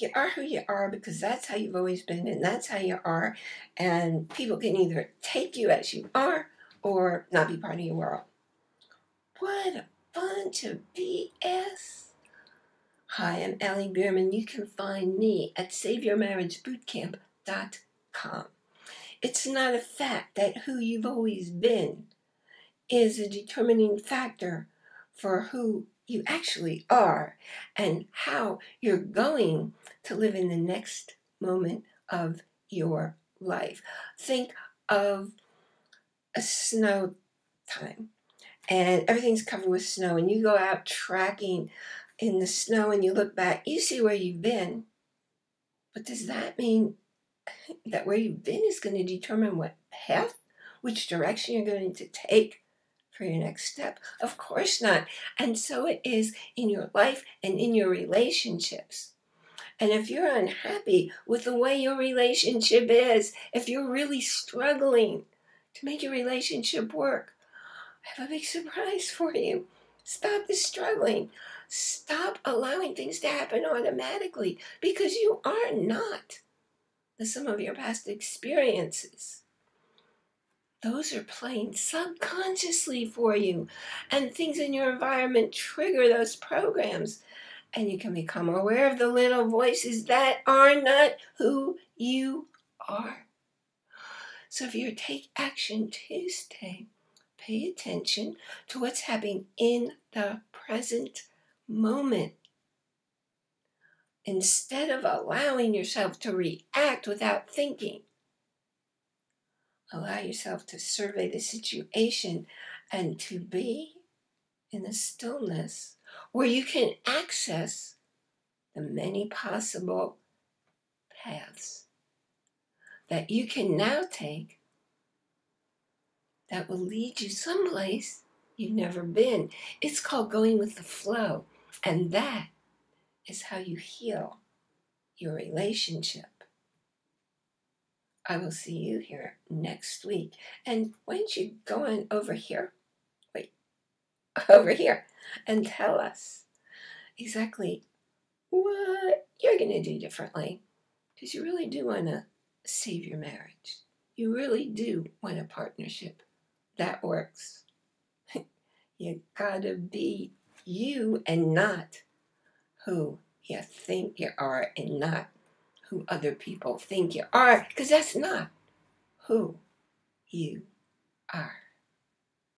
you are who you are because that's how you've always been and that's how you are. And people can either take you as you are or not be part of your world. What a bunch of BS. Hi, I'm Allie Bierman. You can find me at SaveYourMarriageBootcamp.com. It's not a fact that who you've always been is a determining factor for who you actually are and how you're going to live in the next moment of your life. Think of a snow time and everything's covered with snow and you go out tracking in the snow and you look back, you see where you've been. But does that mean that where you've been is going to determine what path, which direction you're going to take for your next step? Of course not. And so it is in your life and in your relationships. And if you're unhappy with the way your relationship is, if you're really struggling to make your relationship work, I have a big surprise for you. Stop the struggling. Stop allowing things to happen automatically because you are not the sum of your past experiences. Those are playing subconsciously for you, and things in your environment trigger those programs. And you can become aware of the little voices that are not who you are. So if you take action Tuesday, pay attention to what's happening in the present moment. Instead of allowing yourself to react without thinking, allow yourself to survey the situation and to be in the stillness where you can access the many possible paths that you can now take that will lead you someplace you've never been. It's called going with the flow. And that is how you heal your relationship. I will see you here next week. And why don't you go on over here? Wait, over here and tell us exactly what you're going to do differently. Because you really do want to save your marriage. You really do want a partnership that works. you gotta be you and not who you think you are and not who other people think you are because that's not who you are.